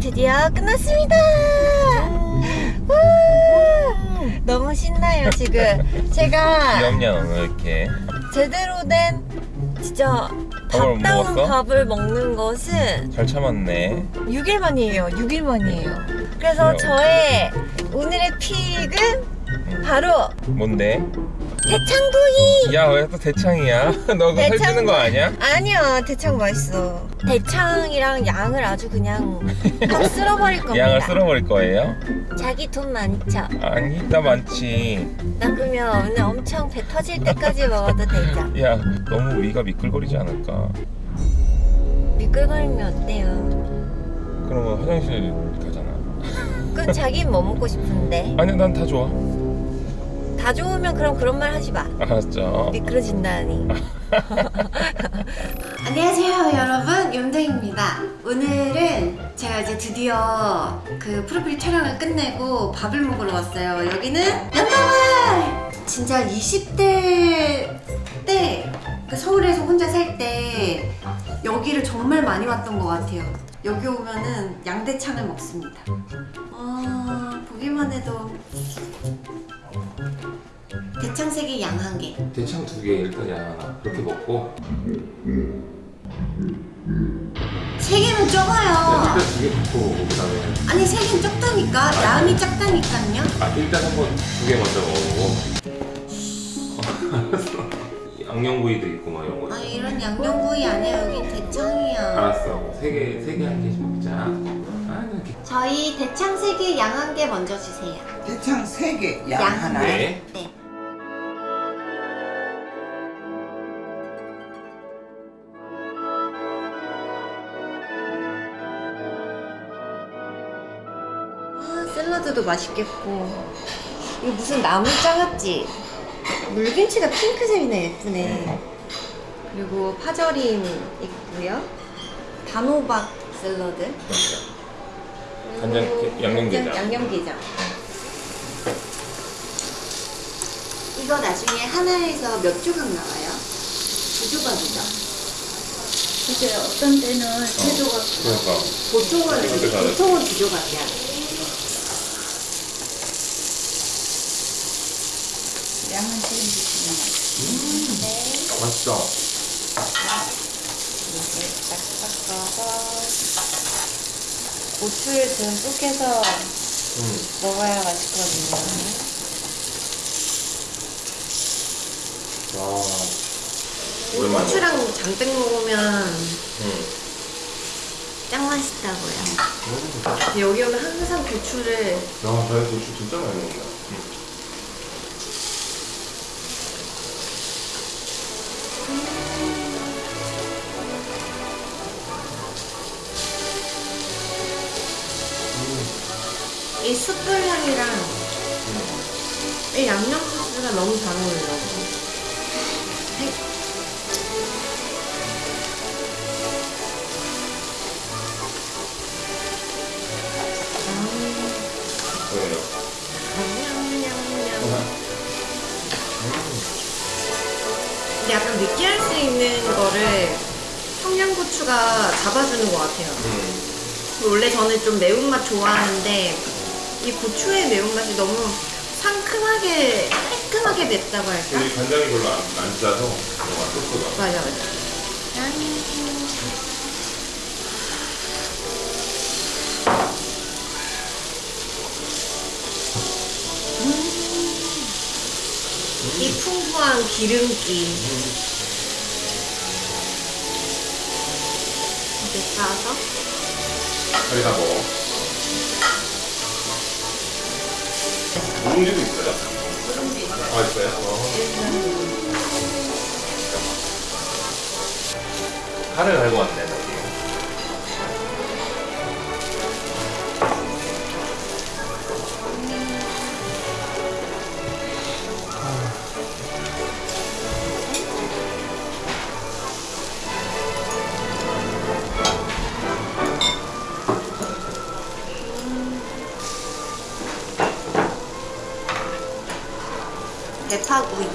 드디어 끝났습니다. 우! 너무 신나요 지금. 제가 귀엽냐 이렇게 제대로 된 진짜 밥을 밥다운 먹었어? 밥을 먹는 것은 잘 참았네 6일 만이에요. 6일 만이에요. 그래서 그래요. 저의 오늘의 픽은 바로 뭔데? 대창구이. 야 왜 또 대창이야? 너 그거 대창- 살찌는 거 아니야? 아니야 대창 맛있어. 대창이랑 양을 아주 그냥 확 쓸어버릴 겁니다. 양을 쓸어버릴 거예요? 자기 돈 많죠? 아니 나 많지 나 그러면 오늘 엄청 배 터질 때까지 먹어도 되죠? 야 너무 위가 미끌거리지 않을까 미끌거리면 어때요? 그러면 화장실 가잖아 그 자긴 뭐 먹고 싶은데 아니 난 다 좋아 다 좋으면 그럼 그런 말 하지 마. 알았죠. 미끄러진다니. 안녕하세요 여러분. 염정입니다. 오늘은 제가 이제 드디어 그 프로필 촬영을 끝내고 밥을 먹으러 왔어요. 여기는 연가말 진짜 20대 때그 서울에서 혼자 살 때 여기를 정말 많이 왔던 것 같아요 여기 오면은 양대창을 먹습니다 아 보기만 해도 대창색이 양한 개. 대창 두 개 일단 양 하나 그렇게 먹고 세 개는 적어요. 두개 먹고 그 다음에 아니 세 개는 적다니까. 양이 작다니까요. 아 일단 한번 두 개 먼저 먹어보고 양념구이도 있고 막 이런 거 아 이런 양념구이 아니야. 여긴 대창이야. 알았어 세개세 개한 개씩 먹자 아 이렇게 저희 대창 세 개, 양 한 개 먼저 주세요. 대창 3개, 양, 양 하나에 네. 네. 아, 샐러드도 맛있겠고. 이거 무슨 나물장 같지? 물김치가 핑크색이네, 예쁘네. 그리고 파절임 있고요. 단호박 샐러드. 간장- 그리고 양념게장. 양념게장. 이거 나중에 하나에서 몇 조각 나와요? 두 조각이죠? 이제 어떤 때는 세 조각 그러니까 보통은 잘해. 보통은 두 조각이야. 양은 지금 주시면 맛있어 이렇게 딱 섞어서 고추를 듬뿍 해서 음. 먹어야 맛있거든요. 와 오랜만에 고추랑 잔뜩 먹으면 응. 짱 맛있다고요. 근데 여기 오면 항상 고추를 야, 나 고추 진짜 많이 먹는다. 숯불 향이랑 이 양념 소스가 너무 잘 어울려. 약간 느끼할 수 있는 거를 청양고추가 잡아주는 것 같아요. 음. 원래 저는 좀 매운맛 좋아하는데 이 고추의 매운맛이 너무 상큼하게 깔끔하게 맵다고 할까? 우리 간장이 별로 안, 안 짜서 뭔가 소스가. 맞아 맞아. 음. 이 풍부한 기름기 이렇게 싸서 빨리 다 먹어. 누룽지도 있어요? 아, 있어요? 어. 칼을 갈고 왔네, 사구이.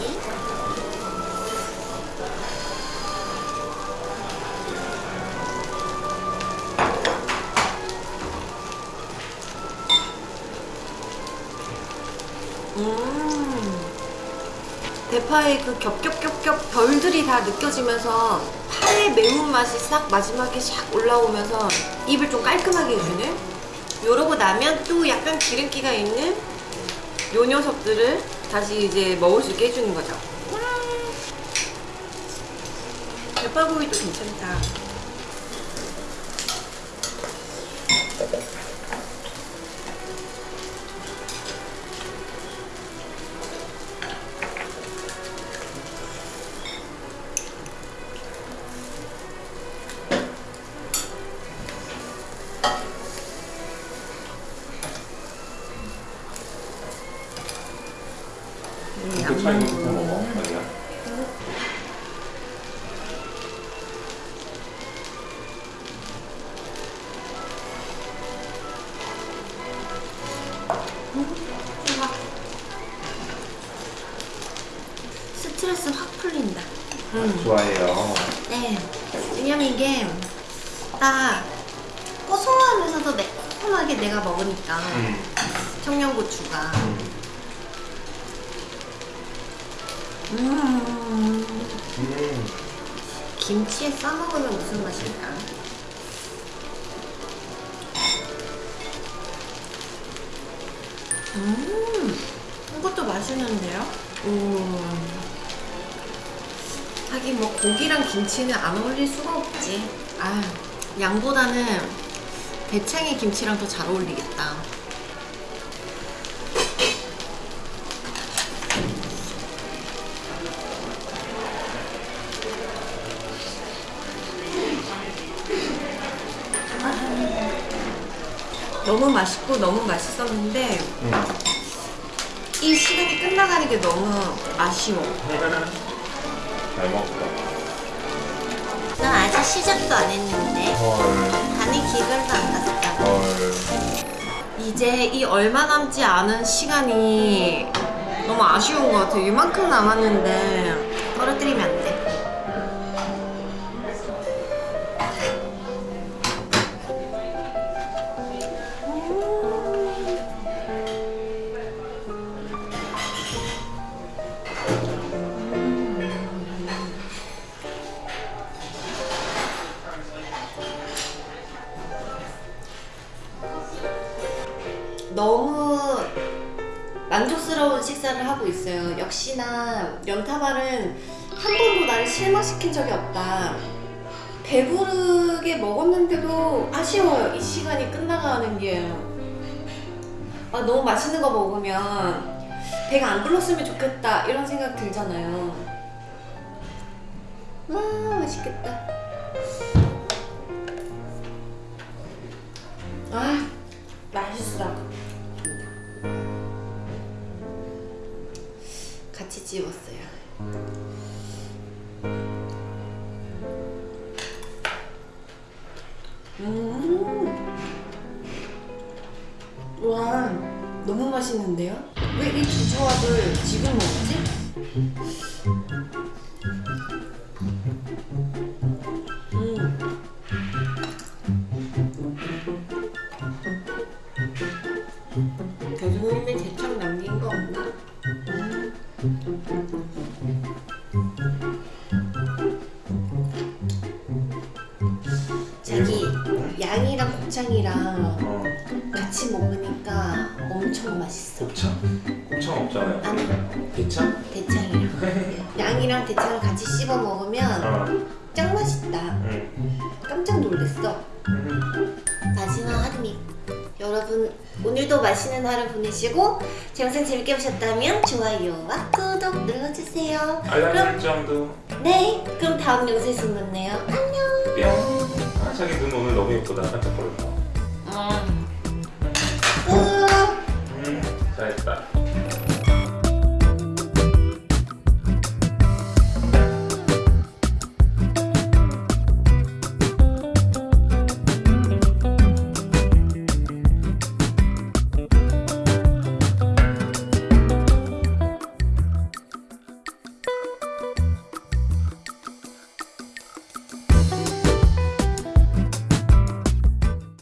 음. 대파의 그 겹겹겹겹 별들이 다 느껴지면서 파의 매운맛이 싹 마지막에 샥 올라오면서 입을 좀 깔끔하게 해주는? 요러고 나면 또 약간 기름기가 있는 요 녀석들을 다시 이제 먹을 수 있게 해주는 거죠 와. 대파구이도 괜찮다 먹어. 아니야. 스트레스 확 풀린다. 음. 좋아해요. 네. 왜냐면 이게 딱 고소하면서도 매콤하게 내가 먹으니까 음. 청양고추가. 음. 음. 김치에 싸 먹으면 무슨 맛일까? 음, 이것도 맛있는데요? 음. 하긴 뭐 고기랑 김치는 안 어울릴 수가 없지. 아, 양보다는 대창의 김치랑 더 잘 어울리겠다. 너무 맛있고 너무 맛있었는데 음. 이 시간이 끝나가는 게 너무 아쉬워. 잘 먹었다. 난 아직 시작도 안 했는데 헐. 간이 기별도 안 갔다. 헐. 이제 이 얼마 남지 않은 시간이 너무 아쉬운 것 같아. 이만큼 남았는데 떨어뜨리면 안 만족스러운 식사를 하고 있어요. 역시나 연타발은 한 번도 나를 실망시킨 적이 없다. 배부르게 먹었는데도 아쉬워요. 이 시간이 끝나가는 게. 아, 너무 맛있는 거 먹으면 배가 안 불렀으면 좋겠다. 이런 생각 들잖아요. 와, 맛있겠다. 아, 같이 집었어요. 음. 와, 너무 맛있는데요? 왜 이 두 조합을 지금 먹지? 곱창이랑 어. 같이 먹으니까 엄청 맛있어. 곱창? 곱창 없잖아요. 아니 대창? 대창이랑 양이랑 대창을 같이 씹어 먹으면 어. 짱 맛있다. 음. 깜짝 놀랐어. 음. 마지막 한입. 여러분 오늘도 맛있는 하루 보내시고 제 영상 재밌게 보셨다면 좋아요와 구독 눌러주세요. 알람 그럼 설정도 네 그럼 다음 영상에서 만나요. 안녕. 뿅. 아 자기 눈 오늘 너무 예쁘다. 깜짝거렸다. 음. 잘했다.